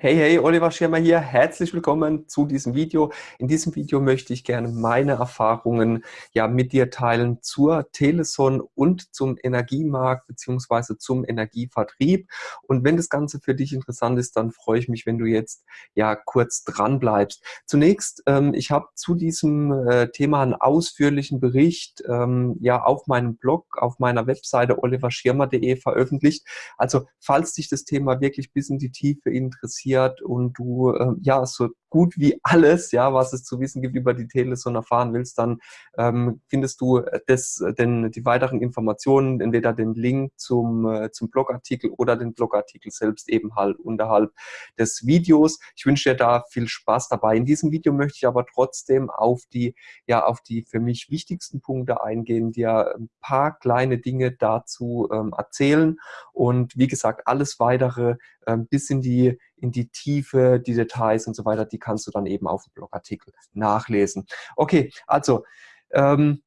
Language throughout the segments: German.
Hey, hey, Oliver Schirmer hier. Herzlich willkommen zu diesem Video. In diesem Video möchte ich gerne meine Erfahrungen ja mit dir teilen zur Teleson und zum Energiemarkt beziehungsweise zum Energievertrieb. Und wenn das Ganze für dich interessant ist, dann freue ich mich, wenn du jetzt ja kurz dran bleibst. Zunächst, ähm, ich habe zu diesem äh, Thema einen ausführlichen Bericht ähm, ja auf meinem Blog, auf meiner Webseite oliverschirmer.de veröffentlicht. Also falls dich das Thema wirklich bis in die Tiefe interessiert, interessiert und du äh, ja so gut wie alles, ja, was es zu wissen gibt über die Teleson erfahren willst, dann ähm, findest du das, denn die weiteren Informationen, entweder den Link zum, äh, zum Blogartikel oder den Blogartikel selbst eben halt unterhalb des Videos. Ich wünsche dir da viel Spaß dabei. In diesem Video möchte ich aber trotzdem auf die, ja, auf die für mich wichtigsten Punkte eingehen, dir ein paar kleine Dinge dazu ähm, erzählen und wie gesagt, alles weitere ähm, bis in die, in die Tiefe, die Details und so weiter, die kannst du dann eben auf dem Blogartikel nachlesen. Okay, also ähm,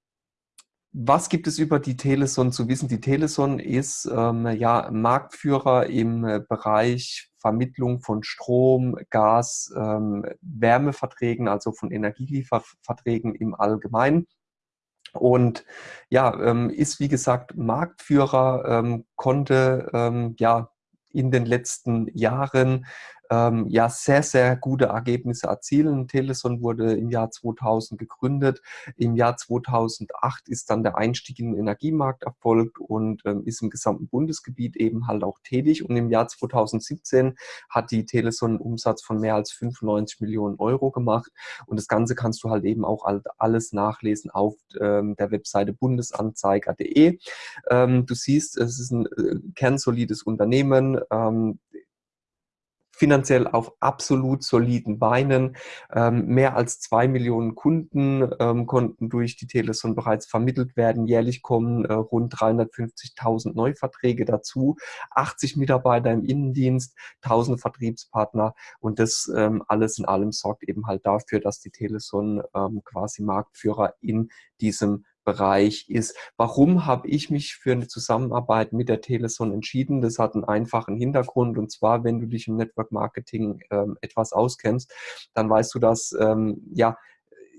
was gibt es über die Teleson zu wissen? Die Teleson ist ähm, ja Marktführer im äh, Bereich Vermittlung von Strom, Gas, ähm, Wärmeverträgen, also von Energielieferverträgen im Allgemeinen. Und ja, ähm, ist wie gesagt Marktführer, ähm, konnte ähm, ja in den letzten Jahren ähm, ja sehr, sehr gute Ergebnisse erzielen. Teleson wurde im Jahr 2000 gegründet. Im Jahr 2008 ist dann der Einstieg in den Energiemarkt erfolgt und ähm, ist im gesamten Bundesgebiet eben halt auch tätig. Und im Jahr 2017 hat die Teleson einen Umsatz von mehr als 95 Millionen Euro gemacht. Und das Ganze kannst du halt eben auch alles nachlesen auf ähm, der Webseite bundesanzeiger.de. Ähm, du siehst, es ist ein äh, kernsolides Unternehmen. Finanziell auf absolut soliden Beinen. Ähm, mehr als zwei Millionen Kunden ähm, konnten durch die Teleson bereits vermittelt werden. Jährlich kommen äh, rund 350.000 Neuverträge dazu, 80 Mitarbeiter im Innendienst, 1000 Vertriebspartner und das ähm, alles in allem sorgt eben halt dafür, dass die Teleson ähm, quasi Marktführer in diesem Bereich ist. Warum habe ich mich für eine Zusammenarbeit mit der Teleson entschieden? Das hat einen einfachen Hintergrund und zwar, wenn du dich im Network Marketing ähm, etwas auskennst, dann weißt du, dass ähm, ja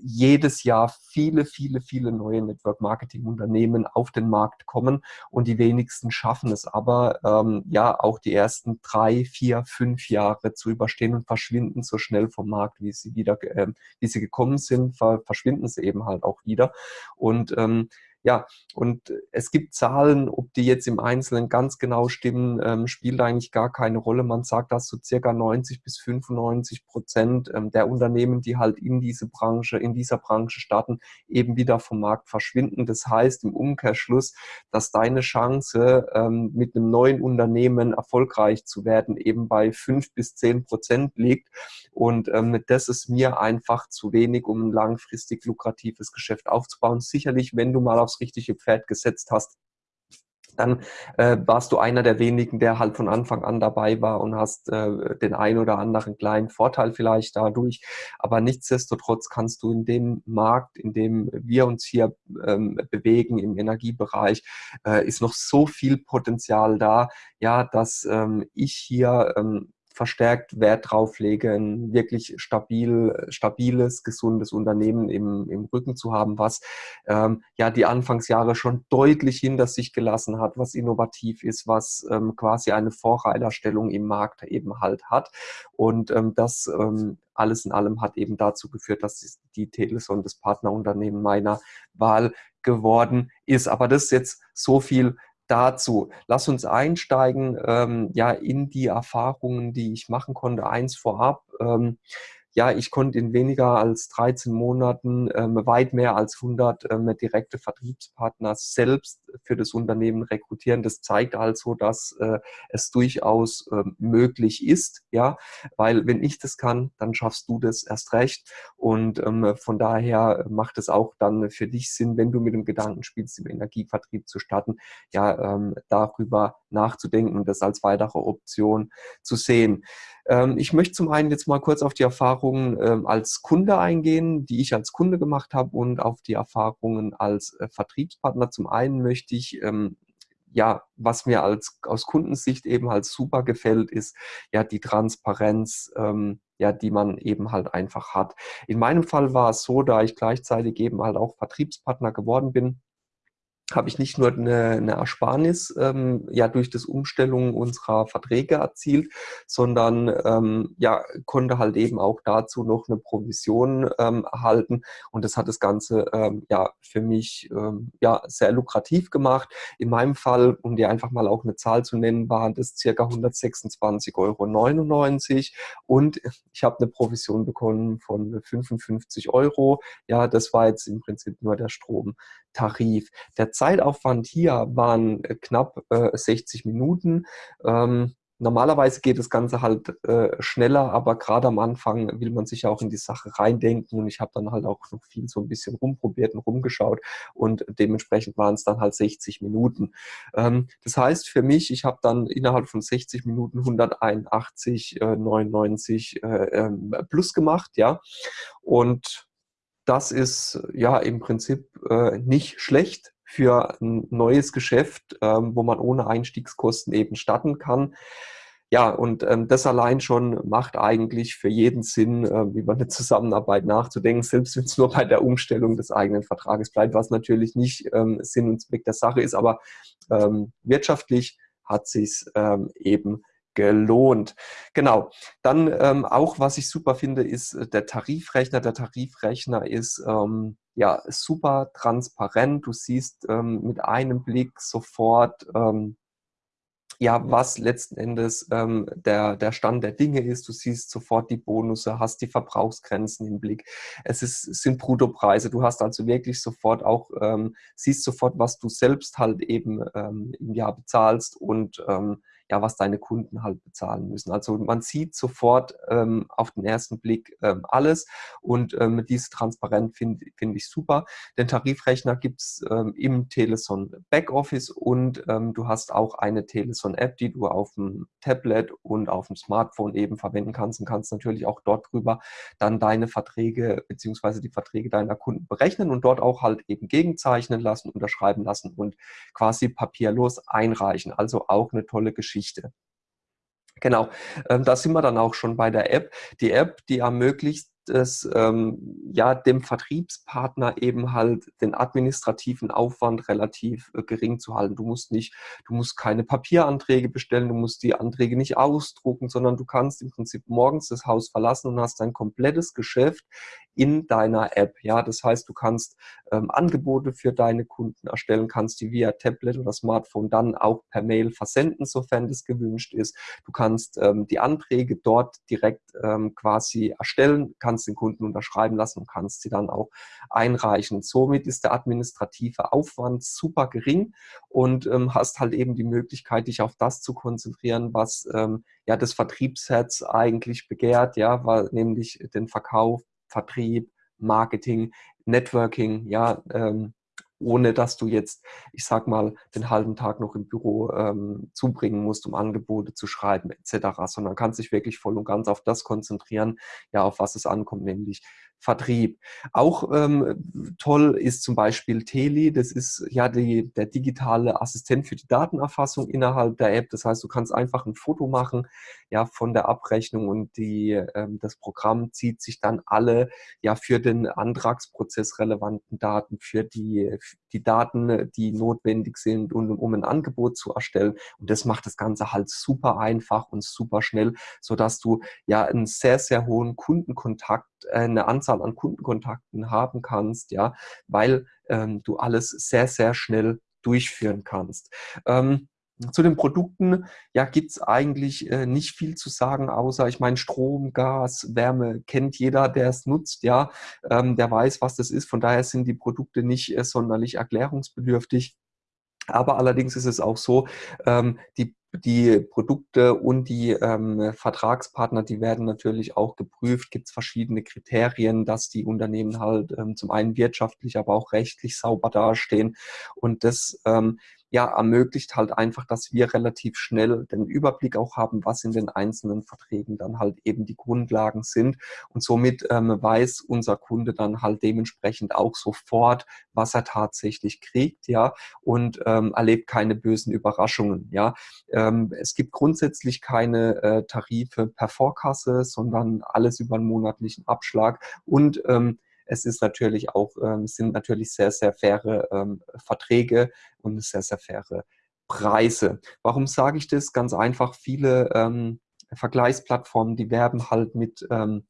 jedes Jahr viele, viele, viele neue Network-Marketing-Unternehmen auf den Markt kommen und die wenigsten schaffen es aber, ähm, ja, auch die ersten drei, vier, fünf Jahre zu überstehen und verschwinden so schnell vom Markt, wie sie wieder, äh, wie sie gekommen sind, verschwinden sie eben halt auch wieder. Und ähm, ja, und es gibt Zahlen, ob die jetzt im Einzelnen ganz genau stimmen, ähm, spielt eigentlich gar keine Rolle. Man sagt, dass so circa 90 bis 95 Prozent ähm, der Unternehmen, die halt in diese Branche, in dieser Branche starten, eben wieder vom Markt verschwinden. Das heißt im Umkehrschluss, dass deine Chance, ähm, mit einem neuen Unternehmen erfolgreich zu werden, eben bei fünf bis zehn Prozent liegt. Und ähm, das ist mir einfach zu wenig, um ein langfristig lukratives Geschäft aufzubauen. Sicherlich, wenn du mal auf aufs richtige Pferd gesetzt hast, dann äh, warst du einer der wenigen, der halt von Anfang an dabei war und hast äh, den ein oder anderen kleinen Vorteil vielleicht dadurch. Aber nichtsdestotrotz kannst du in dem Markt, in dem wir uns hier ähm, bewegen, im Energiebereich, äh, ist noch so viel Potenzial da, ja, dass ähm, ich hier ähm, verstärkt Wert drauf lege, ein wirklich stabil, stabiles, gesundes Unternehmen im, im Rücken zu haben, was ähm, ja die Anfangsjahre schon deutlich hinter sich gelassen hat, was innovativ ist, was ähm, quasi eine Vorreiterstellung im Markt eben halt hat. Und ähm, das ähm, alles in allem hat eben dazu geführt, dass die Teleson das Partnerunternehmen meiner Wahl geworden ist. Aber das ist jetzt so viel dazu. Lass uns einsteigen ähm, ja, in die Erfahrungen, die ich machen konnte. Eins vorab. Ähm, ja, ich konnte in weniger als 13 Monaten ähm, weit mehr als 100 ähm, direkte Vertriebspartner selbst für das Unternehmen rekrutieren. Das zeigt also, dass äh, es durchaus äh, möglich ist, ja, weil wenn ich das kann, dann schaffst du das erst recht und ähm, von daher macht es auch dann für dich Sinn, wenn du mit dem Gedanken spielst, im Energievertrieb zu starten, ja, ähm, darüber nachzudenken und das als weitere Option zu sehen. Ähm, ich möchte zum einen jetzt mal kurz auf die Erfahrungen ähm, als Kunde eingehen, die ich als Kunde gemacht habe und auf die Erfahrungen als äh, Vertriebspartner. Zum einen möchte ich ähm, ja, was mir als aus Kundensicht eben halt super gefällt, ist ja die Transparenz, ja, die man eben halt einfach hat. In meinem Fall war es so, da ich gleichzeitig eben halt auch Vertriebspartner geworden bin, habe ich nicht nur eine, eine Ersparnis ähm, ja durch das Umstellung unserer Verträge erzielt, sondern ähm, ja konnte halt eben auch dazu noch eine Provision ähm, erhalten und das hat das Ganze ähm, ja für mich ähm, ja sehr lukrativ gemacht. In meinem Fall, um dir einfach mal auch eine Zahl zu nennen, waren das circa 126,99 Euro und ich habe eine Provision bekommen von 55 Euro. Ja, das war jetzt im Prinzip nur der Stromtarif. Der Zeitaufwand hier waren äh, knapp äh, 60 Minuten. Ähm, normalerweise geht das Ganze halt äh, schneller, aber gerade am Anfang will man sich ja auch in die Sache reindenken und ich habe dann halt auch noch viel so ein bisschen rumprobiert und rumgeschaut und dementsprechend waren es dann halt 60 Minuten. Ähm, das heißt für mich, ich habe dann innerhalb von 60 Minuten 181,99 äh, äh, ähm, plus gemacht, ja, und das ist ja im Prinzip äh, nicht schlecht für ein neues Geschäft, ähm, wo man ohne Einstiegskosten eben starten kann. Ja, und ähm, das allein schon macht eigentlich für jeden Sinn, äh, über eine Zusammenarbeit nachzudenken, selbst wenn es nur bei der Umstellung des eigenen Vertrages bleibt, was natürlich nicht ähm, Sinn und Zweck der Sache ist, aber ähm, wirtschaftlich hat sich ähm, eben gelohnt. Genau. Dann ähm, auch, was ich super finde, ist äh, der Tarifrechner. Der Tarifrechner ist ähm, ja super transparent. Du siehst ähm, mit einem Blick sofort, ähm, ja, was letzten Endes ähm, der, der Stand der Dinge ist. Du siehst sofort die Bonusse, hast die Verbrauchsgrenzen im Blick. Es, ist, es sind Bruttopreise. Du hast also wirklich sofort auch, ähm, siehst sofort, was du selbst halt eben ähm, im Jahr bezahlst und ähm, ja, was deine Kunden halt bezahlen müssen. Also man sieht sofort ähm, auf den ersten Blick ähm, alles und ähm, diese Transparenz finde find ich super. Den Tarifrechner gibt es ähm, im Teleson Backoffice und ähm, du hast auch eine Teleson App, die du auf dem Tablet und auf dem Smartphone eben verwenden kannst und kannst natürlich auch dort drüber dann deine Verträge beziehungsweise die Verträge deiner Kunden berechnen und dort auch halt eben gegenzeichnen lassen, unterschreiben lassen und quasi papierlos einreichen. Also auch eine tolle Geschichte. Geschichte. Genau, ähm, da sind wir dann auch schon bei der App. Die App, die ermöglicht es ähm, ja dem Vertriebspartner eben halt den administrativen Aufwand relativ äh, gering zu halten. Du musst nicht, du musst keine Papieranträge bestellen, du musst die Anträge nicht ausdrucken, sondern du kannst im Prinzip morgens das Haus verlassen und hast dein komplettes Geschäft in deiner App. Ja, das heißt, du kannst ähm, Angebote für deine Kunden erstellen, kannst die via Tablet oder Smartphone dann auch per Mail versenden, sofern das gewünscht ist. Du kannst ähm, die Anträge dort direkt ähm, quasi erstellen, kannst den Kunden unterschreiben lassen und kannst sie dann auch einreichen. Somit ist der administrative Aufwand super gering und ähm, hast halt eben die Möglichkeit, dich auf das zu konzentrieren, was ähm, ja das Vertriebsherz eigentlich begehrt, ja, war nämlich den Verkauf Vertrieb, Marketing, Networking, ja, ähm, ohne dass du jetzt, ich sag mal, den halben Tag noch im Büro ähm, zubringen musst, um Angebote zu schreiben etc., sondern kannst dich wirklich voll und ganz auf das konzentrieren, ja, auf was es ankommt, nämlich Vertrieb. Auch ähm, toll ist zum Beispiel Teli, das ist ja die, der digitale Assistent für die Datenerfassung innerhalb der App. Das heißt, du kannst einfach ein Foto machen ja, von der Abrechnung und die, ähm, das Programm zieht sich dann alle ja für den Antragsprozess relevanten Daten, für die, die Daten, die notwendig sind, um, um ein Angebot zu erstellen. Und das macht das Ganze halt super einfach und super schnell, sodass du ja einen sehr, sehr hohen Kundenkontakt, eine Anzahl an Kundenkontakten haben kannst, ja, weil ähm, du alles sehr, sehr schnell durchführen kannst. Ähm, zu den Produkten ja, gibt es eigentlich äh, nicht viel zu sagen, außer ich meine, Strom, Gas, Wärme kennt jeder, der es nutzt, ja, ähm, der weiß, was das ist. Von daher sind die Produkte nicht äh, sonderlich erklärungsbedürftig. Aber allerdings ist es auch so, ähm, die die Produkte und die ähm, Vertragspartner, die werden natürlich auch geprüft. Gibt es verschiedene Kriterien, dass die Unternehmen halt ähm, zum einen wirtschaftlich, aber auch rechtlich sauber dastehen. Und das ähm, ja, ermöglicht halt einfach, dass wir relativ schnell den Überblick auch haben, was in den einzelnen Verträgen dann halt eben die Grundlagen sind. Und somit ähm, weiß unser Kunde dann halt dementsprechend auch sofort, was er tatsächlich kriegt, ja, und ähm, erlebt keine bösen Überraschungen, ja. Ähm, es gibt grundsätzlich keine äh, Tarife per Vorkasse, sondern alles über einen monatlichen Abschlag und ähm, es ist natürlich auch, ähm, sind natürlich sehr, sehr faire ähm, Verträge und sehr, sehr faire Preise. Warum sage ich das? Ganz einfach, viele ähm, Vergleichsplattformen, die werben halt mit ähm,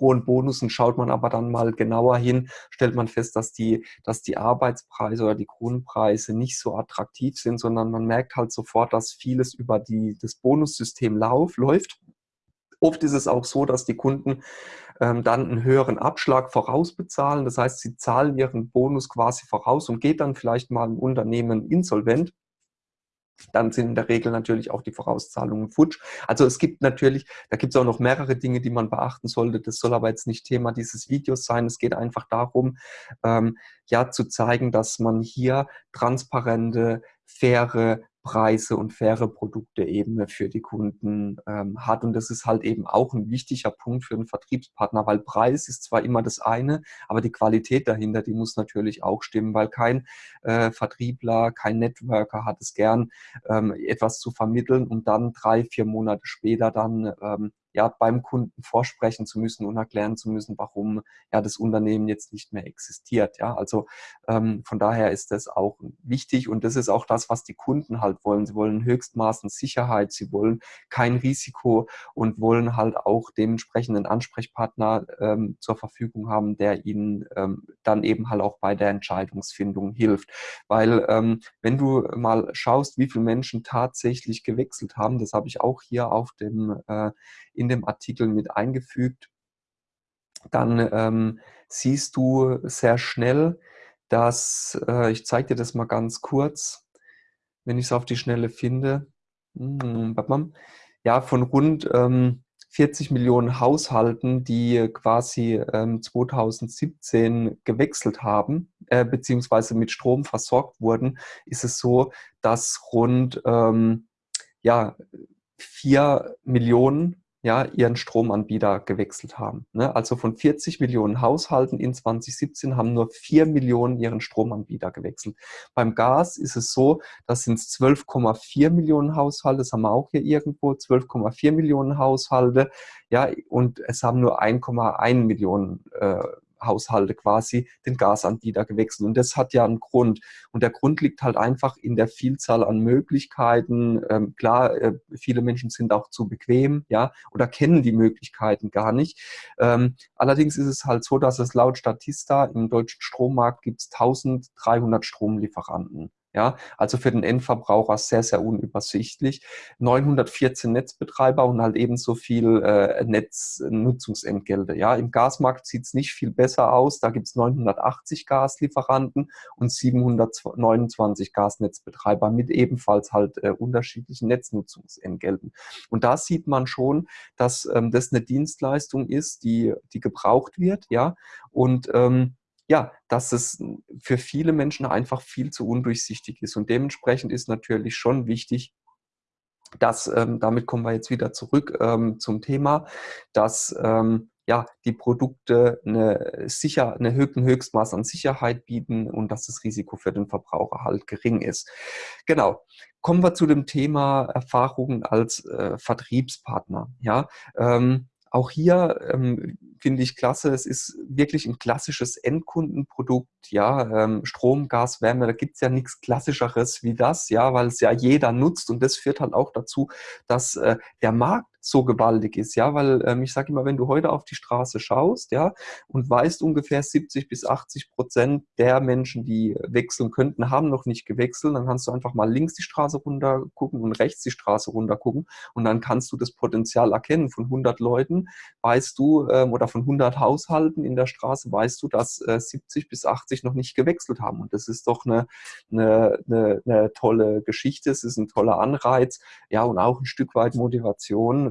hohen Bonussen. Schaut man aber dann mal genauer hin, stellt man fest, dass die, dass die Arbeitspreise oder die Grundpreise nicht so attraktiv sind, sondern man merkt halt sofort, dass vieles über die, das Bonussystem lauf, läuft. Oft ist es auch so, dass die Kunden dann einen höheren Abschlag vorausbezahlen. Das heißt, sie zahlen ihren Bonus quasi voraus und geht dann vielleicht mal ein Unternehmen insolvent dann sind in der Regel natürlich auch die Vorauszahlungen futsch. Also es gibt natürlich, da gibt es auch noch mehrere Dinge, die man beachten sollte. Das soll aber jetzt nicht Thema dieses Videos sein. Es geht einfach darum, ähm, ja, zu zeigen, dass man hier transparente, faire Preise und faire Produkte eben für die Kunden ähm, hat. Und das ist halt eben auch ein wichtiger Punkt für einen Vertriebspartner, weil Preis ist zwar immer das eine, aber die Qualität dahinter, die muss natürlich auch stimmen, weil kein äh, Vertriebler, kein Networker hat es gern, ähm, etwas zu vermitteln und dann drei, vier Monate später dann ähm, ja, beim Kunden vorsprechen zu müssen und erklären zu müssen, warum ja das Unternehmen jetzt nicht mehr existiert. Ja, also ähm, von daher ist das auch wichtig und das ist auch das, was die Kunden halt wollen. Sie wollen höchstmaßen Sicherheit, sie wollen kein Risiko und wollen halt auch dementsprechenden Ansprechpartner ähm, zur Verfügung haben, der ihnen ähm, dann eben halt auch bei der Entscheidungsfindung hilft. Weil ähm, wenn du mal schaust, wie viele Menschen tatsächlich gewechselt haben, das habe ich auch hier auf dem äh, in dem Artikel mit eingefügt, dann ähm, siehst du sehr schnell, dass, äh, ich zeige dir das mal ganz kurz, wenn ich es auf die Schnelle finde, hm, ja, von rund ähm, 40 Millionen Haushalten, die quasi ähm, 2017 gewechselt haben, äh, beziehungsweise mit Strom versorgt wurden, ist es so, dass rund ähm, ja, 4 Millionen ja, ihren Stromanbieter gewechselt haben. Ne? Also von 40 Millionen Haushalten in 2017 haben nur 4 Millionen ihren Stromanbieter gewechselt. Beim Gas ist es so, das sind 12,4 Millionen Haushalte, das haben wir auch hier irgendwo, 12,4 Millionen Haushalte, ja, und es haben nur 1,1 Millionen äh, Haushalte quasi den Gasanbieter gewechselt. Und das hat ja einen Grund. Und der Grund liegt halt einfach in der Vielzahl an Möglichkeiten. Ähm, klar, äh, viele Menschen sind auch zu bequem, ja, oder kennen die Möglichkeiten gar nicht. Ähm, allerdings ist es halt so, dass es laut Statista im deutschen Strommarkt gibt es 1300 Stromlieferanten. Ja, also für den Endverbraucher sehr, sehr unübersichtlich. 914 Netzbetreiber und halt ebenso viel äh, Netznutzungsentgelte. Ja, im Gasmarkt sieht es nicht viel besser aus. Da gibt es 980 Gaslieferanten und 729 Gasnetzbetreiber mit ebenfalls halt äh, unterschiedlichen Netznutzungsentgelten. Und da sieht man schon, dass ähm, das eine Dienstleistung ist, die, die gebraucht wird, ja, und ähm, ja, dass es für viele Menschen einfach viel zu undurchsichtig ist. Und dementsprechend ist natürlich schon wichtig, dass, ähm, damit kommen wir jetzt wieder zurück ähm, zum Thema, dass ähm, ja, die Produkte eine, sicher, eine ein Höchstmaß an Sicherheit bieten und dass das Risiko für den Verbraucher halt gering ist. Genau. Kommen wir zu dem Thema Erfahrungen als äh, Vertriebspartner. Ja, ähm, auch hier ähm, finde ich klasse, es ist wirklich ein klassisches Endkundenprodukt, ja, ähm, Strom, Gas, Wärme, da gibt es ja nichts Klassischeres wie das, ja, weil es ja jeder nutzt und das führt halt auch dazu, dass äh, der Markt so gewaltig ist, ja, weil ähm, ich sage immer, wenn du heute auf die Straße schaust, ja, und weißt ungefähr 70 bis 80 Prozent der Menschen, die wechseln könnten, haben noch nicht gewechselt, dann kannst du einfach mal links die Straße runter gucken und rechts die Straße runter gucken und dann kannst du das Potenzial erkennen. Von 100 Leuten weißt du, ähm, oder von 100 Haushalten in der Straße weißt du, dass äh, 70 bis 80 noch nicht gewechselt haben und das ist doch eine, eine, eine, eine tolle Geschichte, es ist ein toller Anreiz, ja, und auch ein Stück weit Motivation,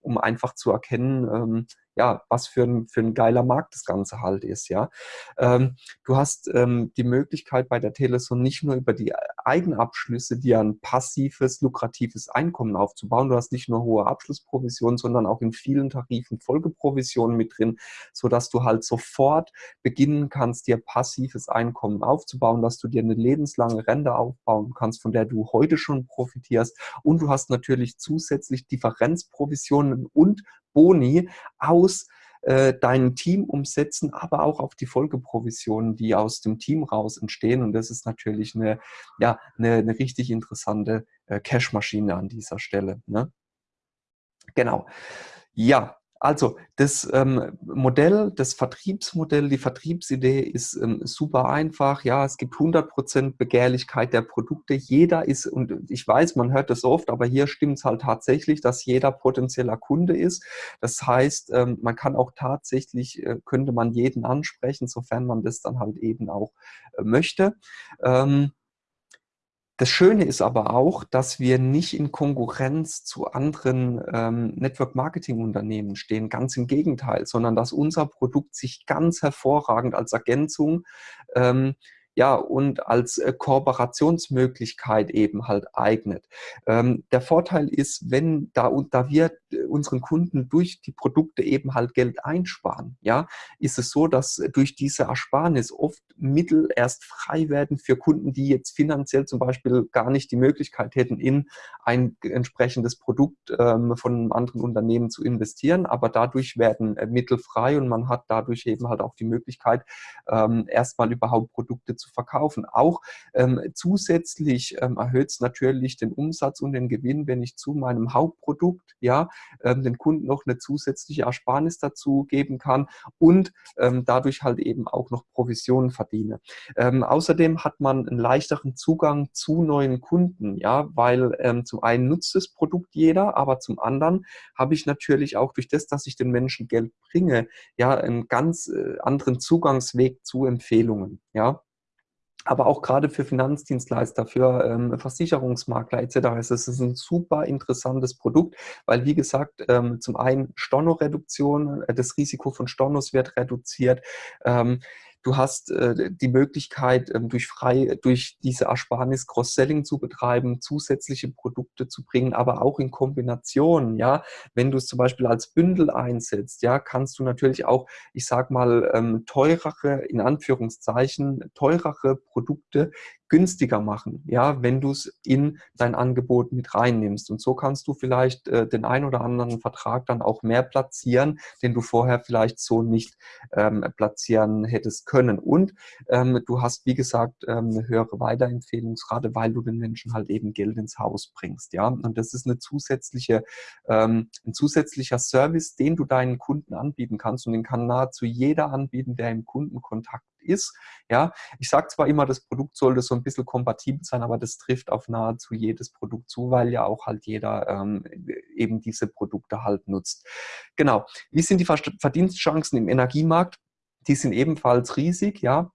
um einfach zu erkennen, ähm, ja, was für ein, für ein geiler Markt das Ganze halt ist, ja. Ähm, du hast ähm, die Möglichkeit bei der Teleson nicht nur über die Eigenabschlüsse dir ein passives, lukratives Einkommen aufzubauen. Du hast nicht nur hohe Abschlussprovisionen, sondern auch in vielen Tarifen Folgeprovisionen mit drin, sodass du halt sofort beginnen kannst, dir passives Einkommen aufzubauen, dass du dir eine lebenslange Rente aufbauen kannst, von der du heute schon profitierst. Und du hast natürlich zusätzlich Differenzprovisionen und Boni aus äh, dein Team umsetzen, aber auch auf die Folgeprovisionen, die aus dem Team raus entstehen. Und das ist natürlich eine, ja, eine, eine richtig interessante äh, Cash-Maschine an dieser Stelle. Ne? Genau. Ja, also das ähm, Modell, das Vertriebsmodell, die Vertriebsidee ist ähm, super einfach. Ja, es gibt 100% Begehrlichkeit der Produkte. Jeder ist, und ich weiß, man hört das oft, aber hier stimmt es halt tatsächlich, dass jeder potenzieller Kunde ist. Das heißt, ähm, man kann auch tatsächlich, äh, könnte man jeden ansprechen, sofern man das dann halt eben auch äh, möchte. Ähm, das Schöne ist aber auch, dass wir nicht in Konkurrenz zu anderen ähm, Network-Marketing-Unternehmen stehen, ganz im Gegenteil, sondern dass unser Produkt sich ganz hervorragend als Ergänzung ähm, ja, und als äh, Kooperationsmöglichkeit eben halt eignet. Ähm, der Vorteil ist, wenn da, da wir äh, unseren Kunden durch die Produkte eben halt Geld einsparen, ja, ist es so, dass durch diese Ersparnis oft Mittel erst frei werden für Kunden, die jetzt finanziell zum Beispiel gar nicht die Möglichkeit hätten, in ein entsprechendes Produkt ähm, von einem anderen Unternehmen zu investieren, aber dadurch werden äh, Mittel frei und man hat dadurch eben halt auch die Möglichkeit, ähm, erstmal überhaupt Produkte zu zu verkaufen. Auch ähm, zusätzlich ähm, erhöht es natürlich den Umsatz und den Gewinn, wenn ich zu meinem Hauptprodukt ja ähm, den Kunden noch eine zusätzliche Ersparnis dazu geben kann und ähm, dadurch halt eben auch noch Provisionen verdiene. Ähm, außerdem hat man einen leichteren Zugang zu neuen Kunden, ja, weil ähm, zum einen nutzt das Produkt jeder, aber zum anderen habe ich natürlich auch durch das, dass ich den Menschen Geld bringe, ja, einen ganz äh, anderen Zugangsweg zu Empfehlungen, ja aber auch gerade für Finanzdienstleister, für ähm, Versicherungsmakler etc. ist es ein super interessantes Produkt, weil wie gesagt, ähm, zum einen Stornoreduktion, äh, das Risiko von Stornos wird reduziert. Ähm, Du hast äh, die Möglichkeit, ähm, durch frei, durch diese Ersparnis Cross-Selling zu betreiben, zusätzliche Produkte zu bringen, aber auch in Kombination. Ja, wenn du es zum Beispiel als Bündel einsetzt, ja, kannst du natürlich auch, ich sag mal, ähm, teurere, in Anführungszeichen, teurere Produkte günstiger machen, ja, wenn du es in dein Angebot mit reinnimmst. Und so kannst du vielleicht äh, den ein oder anderen Vertrag dann auch mehr platzieren, den du vorher vielleicht so nicht ähm, platzieren hättest können. Und ähm, du hast, wie gesagt, ähm, eine höhere Weiterempfehlungsrate, weil du den Menschen halt eben Geld ins Haus bringst, ja. Und das ist eine zusätzliche, ähm, ein zusätzlicher Service, den du deinen Kunden anbieten kannst und den kann nahezu jeder anbieten, der im Kundenkontakt ist. Ja, ich sage zwar immer, das Produkt sollte so ein bisschen kompatibel sein, aber das trifft auf nahezu jedes Produkt zu, weil ja auch halt jeder ähm, eben diese Produkte halt nutzt. Genau. Wie sind die Verdienstchancen im Energiemarkt? Die sind ebenfalls riesig, ja.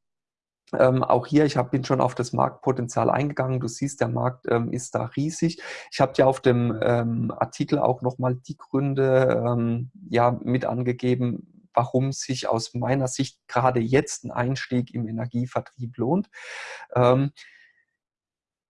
Ähm, auch hier, ich hab, bin schon auf das Marktpotenzial eingegangen. Du siehst, der Markt ähm, ist da riesig. Ich habe dir auf dem ähm, Artikel auch nochmal die Gründe ähm, ja, mit angegeben, warum sich aus meiner Sicht gerade jetzt ein Einstieg im Energievertrieb lohnt. Ähm,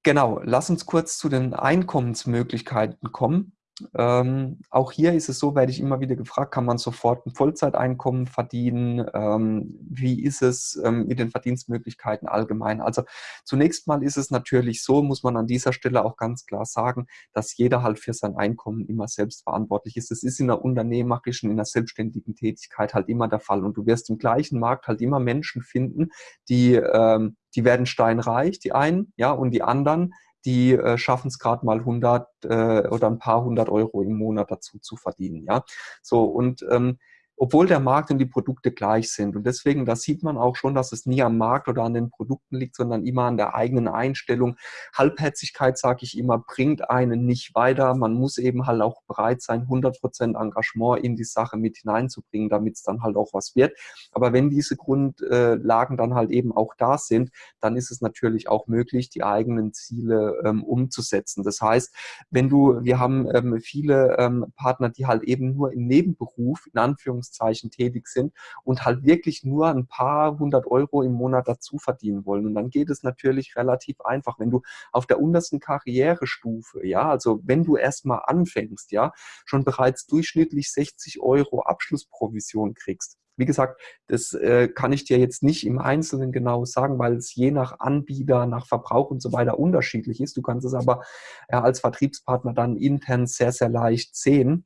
genau, lass uns kurz zu den Einkommensmöglichkeiten kommen. Ähm, auch hier ist es so, werde ich immer wieder gefragt, kann man sofort ein Vollzeiteinkommen verdienen? Ähm, wie ist es ähm, mit den Verdienstmöglichkeiten allgemein? Also zunächst mal ist es natürlich so, muss man an dieser Stelle auch ganz klar sagen, dass jeder halt für sein Einkommen immer selbst verantwortlich ist. Das ist in der unternehmerischen, in der selbstständigen Tätigkeit halt immer der Fall. Und du wirst im gleichen Markt halt immer Menschen finden, die, ähm, die werden steinreich, die einen, ja, und die anderen, die äh, schaffen es gerade mal 100 äh, oder ein paar hundert Euro im Monat dazu zu verdienen. Ja, so und ähm, obwohl der Markt und die Produkte gleich sind. Und deswegen, da sieht man auch schon, dass es nie am Markt oder an den Produkten liegt, sondern immer an der eigenen Einstellung. Halbherzigkeit, sage ich immer, bringt einen nicht weiter. Man muss eben halt auch bereit sein, 100% Engagement in die Sache mit hineinzubringen, damit es dann halt auch was wird. Aber wenn diese Grundlagen dann halt eben auch da sind, dann ist es natürlich auch möglich, die eigenen Ziele ähm, umzusetzen. Das heißt, wenn du, wir haben ähm, viele ähm, Partner, die halt eben nur im Nebenberuf, in Anführungszeichen, tätig sind und halt wirklich nur ein paar hundert Euro im Monat dazu verdienen wollen. Und dann geht es natürlich relativ einfach. Wenn du auf der untersten Karrierestufe, ja, also wenn du erstmal anfängst, ja, schon bereits durchschnittlich 60 Euro Abschlussprovision kriegst, wie gesagt, das äh, kann ich dir jetzt nicht im Einzelnen genau sagen, weil es je nach Anbieter, nach Verbrauch und so weiter unterschiedlich ist. Du kannst es aber ja, als Vertriebspartner dann intern sehr, sehr leicht sehen.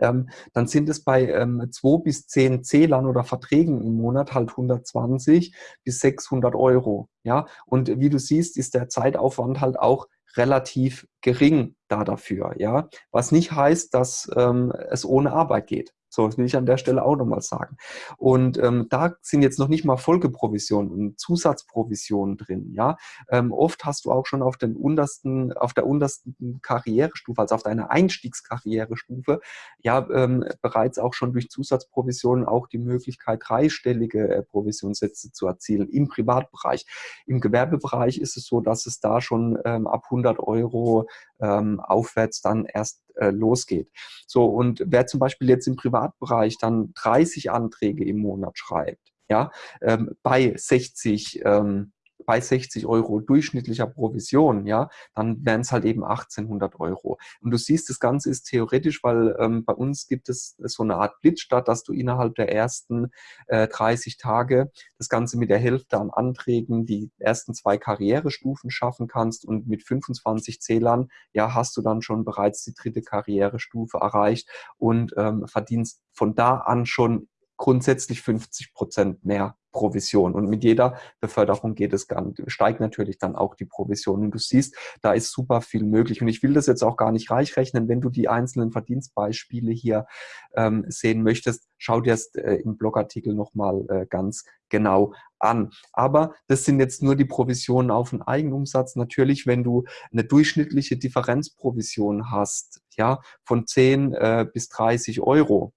Ähm, dann sind es bei ähm, zwei bis zehn Zählern oder Verträgen im Monat halt 120 bis 600 Euro. Ja, und wie du siehst, ist der Zeitaufwand halt auch relativ gering da dafür. Ja, was nicht heißt, dass ähm, es ohne Arbeit geht. So, das will ich an der Stelle auch nochmal sagen. Und ähm, da sind jetzt noch nicht mal Folgeprovisionen und Zusatzprovisionen drin. Ja, ähm, oft hast du auch schon auf den untersten, auf der untersten Karrierestufe, also auf deiner Einstiegskarrierestufe, ja ähm, bereits auch schon durch Zusatzprovisionen auch die Möglichkeit, dreistellige äh, Provisionssätze zu erzielen im Privatbereich. Im Gewerbebereich ist es so, dass es da schon ähm, ab 100 Euro ähm, aufwärts dann erst äh, losgeht. So, und wer zum Beispiel jetzt im Privatbereich dann 30 Anträge im Monat schreibt, ja, ähm, bei 60 ähm, bei 60 Euro durchschnittlicher Provision, ja, dann wären es halt eben 1800 Euro. Und du siehst, das Ganze ist theoretisch, weil ähm, bei uns gibt es so eine Art Blitzstart, dass du innerhalb der ersten äh, 30 Tage das Ganze mit der Hälfte an Anträgen die ersten zwei Karrierestufen schaffen kannst und mit 25 Zählern, ja, hast du dann schon bereits die dritte Karrierestufe erreicht und ähm, verdienst von da an schon grundsätzlich 50 Prozent mehr Provision. Und mit jeder Beförderung geht es dann, steigt natürlich dann auch die Provision. Und du siehst, da ist super viel möglich. Und ich will das jetzt auch gar nicht reich rechnen. Wenn du die einzelnen Verdienstbeispiele hier ähm, sehen möchtest, schau dir es äh, im Blogartikel nochmal äh, ganz genau an. Aber das sind jetzt nur die Provisionen auf den Eigenumsatz. Natürlich, wenn du eine durchschnittliche Differenzprovision hast, ja, von 10 äh, bis 30 Euro,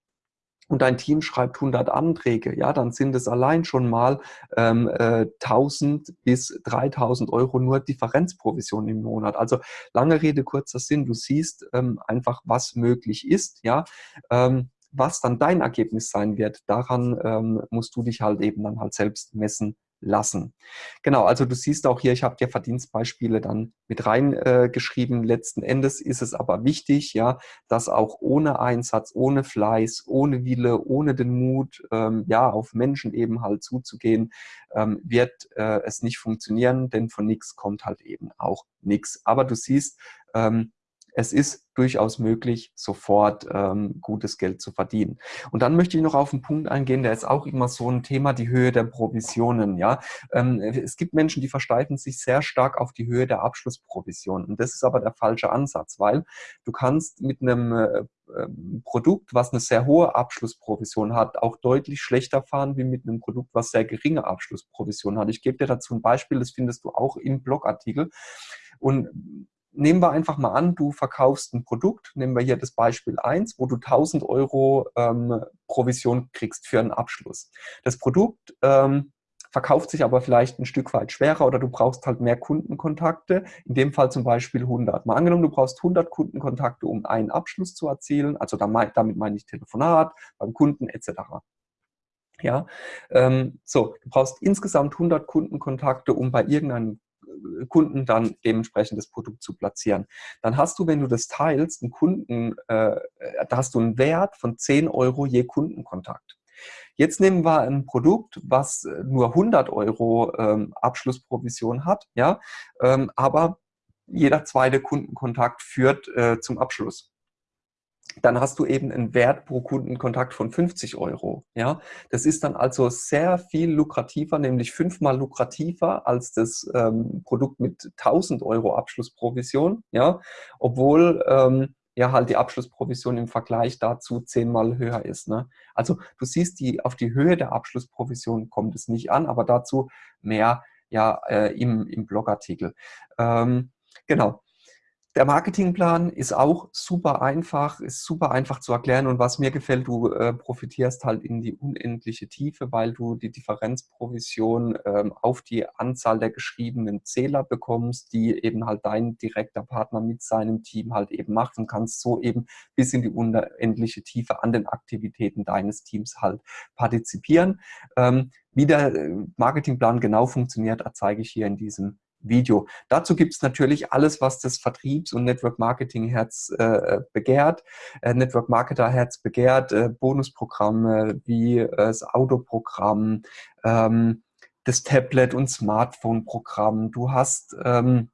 und dein Team schreibt 100 Anträge, ja, dann sind es allein schon mal ähm, äh, 1000 bis 3000 Euro nur Differenzprovision im Monat. Also lange Rede, kurzer Sinn, du siehst ähm, einfach, was möglich ist, ja. Ähm, was dann dein Ergebnis sein wird, daran ähm, musst du dich halt eben dann halt selbst messen lassen. Genau, also du siehst auch hier, ich habe dir Verdienstbeispiele dann mit reingeschrieben. Äh, Letzten Endes ist es aber wichtig, ja, dass auch ohne Einsatz, ohne Fleiß, ohne Wille, ohne den Mut, ähm, ja, auf Menschen eben halt zuzugehen, ähm, wird äh, es nicht funktionieren, denn von nichts kommt halt eben auch nichts. Aber du siehst, ähm, es ist durchaus möglich, sofort ähm, gutes Geld zu verdienen. Und dann möchte ich noch auf einen Punkt eingehen, der ist auch immer so ein Thema, die Höhe der Provisionen. Ja, ähm, Es gibt Menschen, die versteifen sich sehr stark auf die Höhe der Abschlussprovision. Und das ist aber der falsche Ansatz, weil du kannst mit einem äh, ähm, Produkt, was eine sehr hohe Abschlussprovision hat, auch deutlich schlechter fahren wie mit einem Produkt, was sehr geringe Abschlussprovision hat. Ich gebe dir dazu ein Beispiel, das findest du auch im Blogartikel. Und nehmen wir einfach mal an, du verkaufst ein Produkt, nehmen wir hier das Beispiel 1, wo du 1000 Euro ähm, Provision kriegst für einen Abschluss. Das Produkt ähm, verkauft sich aber vielleicht ein Stück weit schwerer oder du brauchst halt mehr Kundenkontakte, in dem Fall zum Beispiel 100. Mal angenommen, du brauchst 100 Kundenkontakte, um einen Abschluss zu erzielen, also damit meine ich Telefonat, beim Kunden etc. Ja, ähm, so, du brauchst insgesamt 100 Kundenkontakte, um bei irgendeinem Kunden dann dementsprechend das Produkt zu platzieren. Dann hast du, wenn du das teilst, einen Kunden, äh, da hast du einen Wert von 10 Euro je Kundenkontakt. Jetzt nehmen wir ein Produkt, was nur 100 Euro ähm, Abschlussprovision hat, ja, ähm, aber jeder zweite Kundenkontakt führt äh, zum Abschluss dann hast du eben einen Wert pro Kundenkontakt von 50 Euro. Ja, das ist dann also sehr viel lukrativer, nämlich fünfmal lukrativer als das ähm, Produkt mit 1000 Euro Abschlussprovision. Ja, obwohl ähm, ja halt die Abschlussprovision im Vergleich dazu zehnmal höher ist. Ne? Also du siehst, die, auf die Höhe der Abschlussprovision kommt es nicht an, aber dazu mehr ja äh, im, im Blogartikel. Ähm, genau. Der Marketingplan ist auch super einfach, ist super einfach zu erklären und was mir gefällt, du äh, profitierst halt in die unendliche Tiefe, weil du die Differenzprovision ähm, auf die Anzahl der geschriebenen Zähler bekommst, die eben halt dein direkter Partner mit seinem Team halt eben macht und kannst so eben bis in die unendliche Tiefe an den Aktivitäten deines Teams halt partizipieren. Ähm, wie der äh, Marketingplan genau funktioniert, zeige ich hier in diesem Video. Dazu gibt es natürlich alles, was das Vertriebs- und Network-Marketing-Herz äh, begehrt, äh, Network-Marketer-Herz begehrt, äh, Bonusprogramme wie äh, das Autoprogramm, ähm, das Tablet- und Smartphone-Programm. Du hast ähm,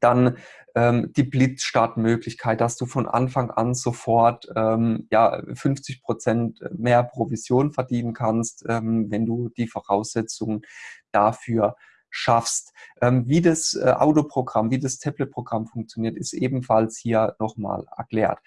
dann ähm, die Blitzstartmöglichkeit, dass du von Anfang an sofort ähm, ja, 50 Prozent mehr Provision verdienen kannst, ähm, wenn du die Voraussetzungen dafür schaffst. Ähm, wie das äh, Autoprogramm, wie das Tablet-Programm funktioniert, ist ebenfalls hier nochmal erklärt.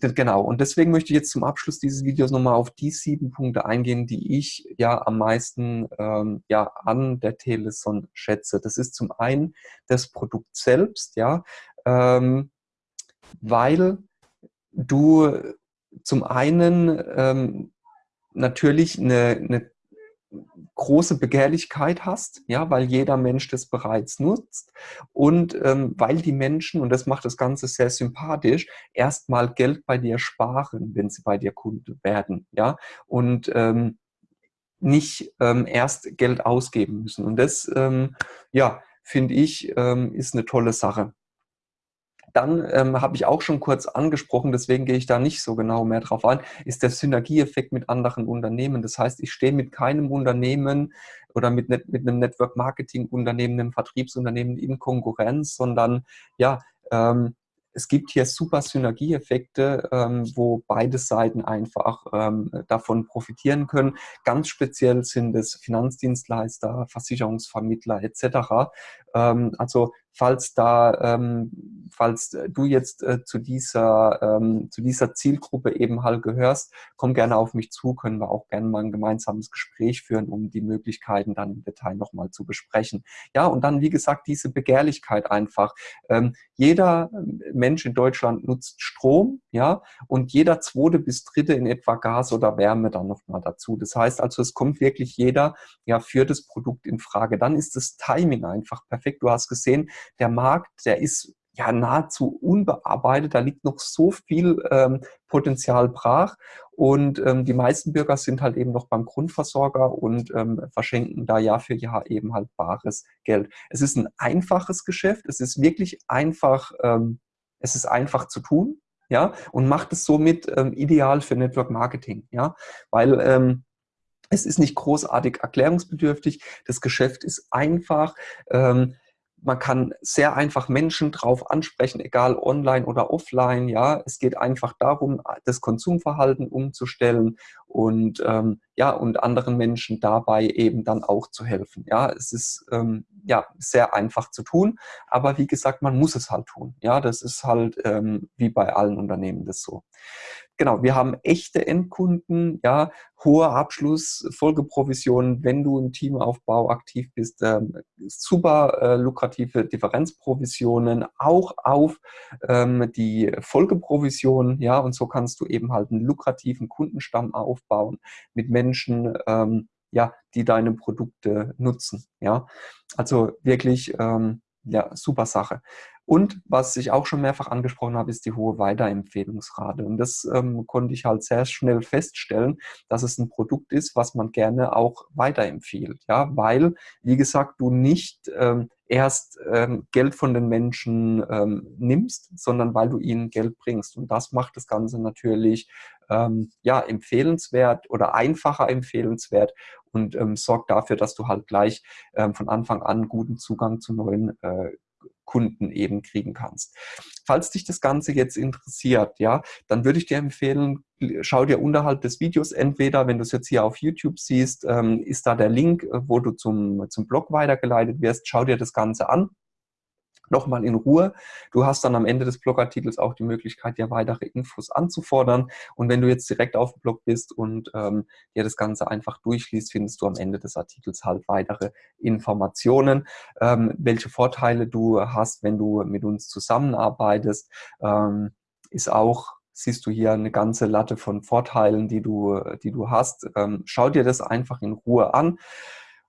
Genau, und deswegen möchte ich jetzt zum Abschluss dieses Videos nochmal auf die sieben Punkte eingehen, die ich ja am meisten ähm, ja, an der Teleson schätze. Das ist zum einen das Produkt selbst, ja, ähm, weil du zum einen ähm, natürlich eine, eine große Begehrlichkeit hast, ja, weil jeder Mensch das bereits nutzt und ähm, weil die Menschen, und das macht das Ganze sehr sympathisch, erstmal Geld bei dir sparen, wenn sie bei dir Kunde werden, ja, und ähm, nicht ähm, erst Geld ausgeben müssen. Und das, ähm, ja, finde ich, ähm, ist eine tolle Sache. Dann ähm, habe ich auch schon kurz angesprochen, deswegen gehe ich da nicht so genau mehr drauf ein, ist der Synergieeffekt mit anderen Unternehmen. Das heißt, ich stehe mit keinem Unternehmen oder mit, mit einem Network-Marketing-Unternehmen, einem Vertriebsunternehmen in Konkurrenz, sondern ja, ähm, es gibt hier super Synergieeffekte, ähm, wo beide Seiten einfach ähm, davon profitieren können. Ganz speziell sind es Finanzdienstleister, Versicherungsvermittler etc. Ähm, also falls da, ähm, falls du jetzt äh, zu dieser ähm, zu dieser Zielgruppe eben halt gehörst, komm gerne auf mich zu, können wir auch gerne mal ein gemeinsames Gespräch führen, um die Möglichkeiten dann im Detail nochmal zu besprechen. Ja, und dann, wie gesagt, diese Begehrlichkeit einfach. Ähm, jeder Mensch in Deutschland nutzt Strom, ja, und jeder zweite bis dritte in etwa Gas oder Wärme dann nochmal dazu. Das heißt also, es kommt wirklich jeder ja für das Produkt in Frage. Dann ist das Timing einfach perfekt. Du hast gesehen, der Markt, der ist ja nahezu unbearbeitet. Da liegt noch so viel ähm, Potenzial brach. Und ähm, die meisten Bürger sind halt eben noch beim Grundversorger und ähm, verschenken da Jahr für Jahr eben halt bares Geld. Es ist ein einfaches Geschäft. Es ist wirklich einfach, ähm, es ist einfach zu tun. Ja, und macht es somit ähm, ideal für Network Marketing, ja, weil ähm, es ist nicht großartig erklärungsbedürftig, das Geschäft ist einfach, ähm, man kann sehr einfach Menschen drauf ansprechen, egal online oder offline. Ja, es geht einfach darum, das Konsumverhalten umzustellen und ähm, ja und anderen Menschen dabei eben dann auch zu helfen. Ja, es ist ähm, ja sehr einfach zu tun, aber wie gesagt, man muss es halt tun. Ja, das ist halt ähm, wie bei allen Unternehmen das so genau, wir haben echte Endkunden, ja, hoher Abschluss, Folgeprovisionen, wenn du im Teamaufbau aktiv bist, ähm, super äh, lukrative Differenzprovisionen, auch auf ähm, die Folgeprovision, ja, und so kannst du eben halt einen lukrativen Kundenstamm aufbauen mit Menschen, ähm, ja, die deine Produkte nutzen, ja. Also wirklich, ähm, ja, super Sache. Und was ich auch schon mehrfach angesprochen habe, ist die hohe Weiterempfehlungsrate. Und das ähm, konnte ich halt sehr schnell feststellen, dass es ein Produkt ist, was man gerne auch weiterempfiehlt. Ja, weil, wie gesagt, du nicht ähm, erst ähm, Geld von den Menschen ähm, nimmst, sondern weil du ihnen Geld bringst. Und das macht das Ganze natürlich ähm, ja, empfehlenswert oder einfacher empfehlenswert und ähm, sorgt dafür, dass du halt gleich ähm, von Anfang an guten Zugang zu neuen äh, Kunden eben kriegen kannst. Falls dich das Ganze jetzt interessiert, ja, dann würde ich dir empfehlen, schau dir unterhalb des Videos entweder, wenn du es jetzt hier auf YouTube siehst, ähm, ist da der Link, äh, wo du zum, zum Blog weitergeleitet wirst, schau dir das Ganze an. Nochmal in Ruhe. Du hast dann am Ende des Blogartikels auch die Möglichkeit, dir weitere Infos anzufordern. Und wenn du jetzt direkt auf dem Blog bist und ähm, dir das Ganze einfach durchliest, findest du am Ende des Artikels halt weitere Informationen, ähm, welche Vorteile du hast, wenn du mit uns zusammenarbeitest. Ähm, ist auch siehst du hier eine ganze Latte von Vorteilen, die du, die du hast. Ähm, schau dir das einfach in Ruhe an.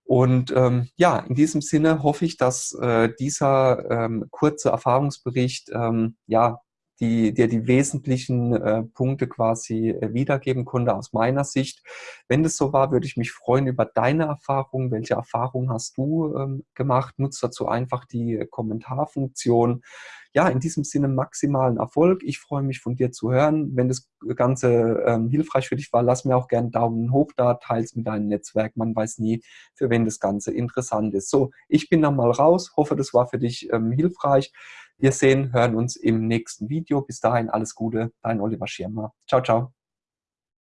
Und ähm, ja, in diesem Sinne hoffe ich, dass äh, dieser ähm, kurze Erfahrungsbericht ähm, ja die dir die wesentlichen äh, Punkte quasi äh, wiedergeben konnte aus meiner Sicht. Wenn das so war, würde ich mich freuen über deine Erfahrungen. Welche Erfahrungen hast du ähm, gemacht? Nutzt dazu einfach die Kommentarfunktion ja, in diesem Sinne maximalen Erfolg. Ich freue mich von dir zu hören. Wenn das Ganze ähm, hilfreich für dich war, lass mir auch gerne einen Daumen hoch da, teils mit deinem Netzwerk. Man weiß nie, für wen das Ganze interessant ist. So, ich bin dann mal raus. Hoffe, das war für dich ähm, hilfreich. Wir sehen, hören uns im nächsten Video. Bis dahin alles Gute, dein Oliver Schirmer. Ciao, ciao.